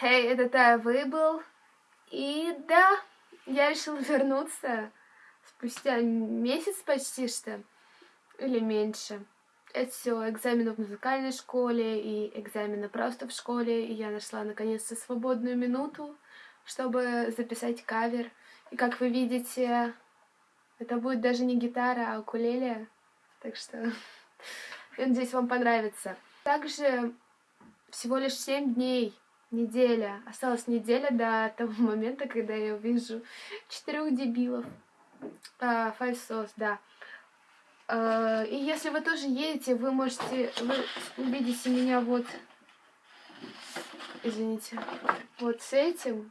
Хей, hey, это Тая Вейбл. И да, я решила вернуться спустя месяц почти что, или меньше. Это все экзамены в музыкальной школе и экзамены просто в школе. И я нашла наконец-то свободную минуту, чтобы записать кавер. И как вы видите, это будет даже не гитара, а укулеле. Так что я надеюсь, вам понравится. Также всего лишь 7 дней неделя. Осталась неделя до того момента, когда я увижу четырех дебилов. Sauce, да. А, и если вы тоже едете, вы можете, вы увидите меня вот, извините, вот с этим.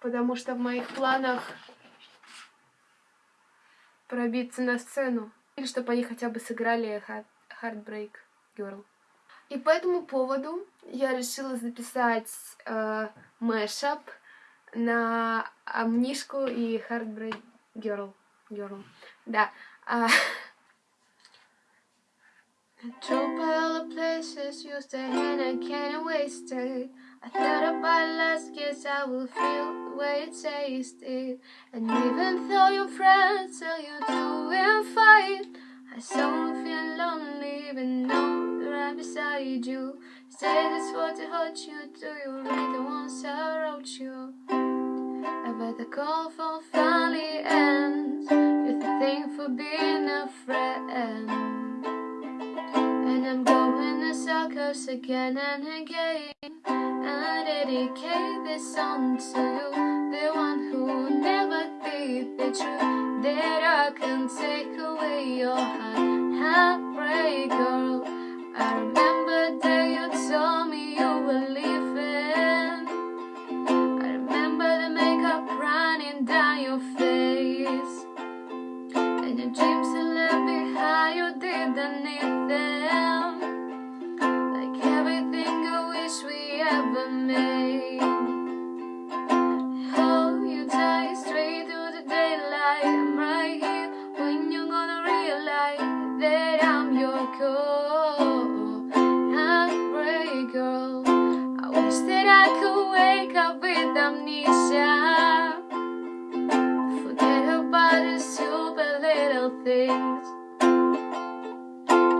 Потому что в моих планах пробиться на сцену. Или чтобы они хотя бы сыграли Heartbreak Girl. И по этому поводу я решила записать э, мэшап на Амнишку и Heartbreak Girl. Girl. Да. Uh, Drove by all the places you stay and I can't waste it. I thought about last guess I will feel the way it tasted. And even though your friends tell you to and fight, I still feel lonely even though they're beside you. Say this what to hurt you, do you read the ones I wrote you? Bet the call for finally ends. You're the thing for being a friend. And I'm going to circles again and again. I dedicate this song to you, the one who never did the truth that I can take away your heart. Running down your face, and your dreams you left behind. You didn't need them, like everything I wish we ever made. Oh, you die straight to the daylight. I'm right here when you're gonna realize that I'm your girl. Heartbreak girl. I wish that I could wake up with amnesia. Things.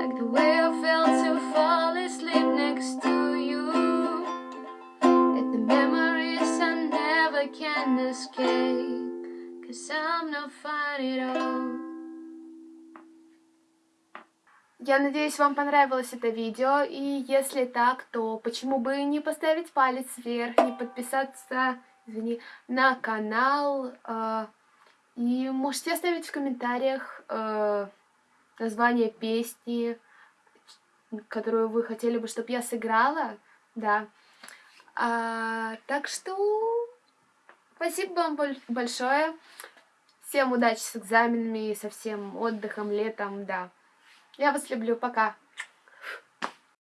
Like the way I felt to fall asleep next to you. And the memories I never can escape. Cause I'm not fine at all. Я надеюсь, вам понравилось это видео, и если так, то почему бы не поставить палец вверх, не подписаться, извини, на канал, э, и можете оставить в комментариях э, название песни, которую вы хотели бы, чтобы я сыграла, да. А, так что спасибо вам большое, всем удачи с экзаменами, со всем отдыхом, летом, да. Я вас люблю, пока.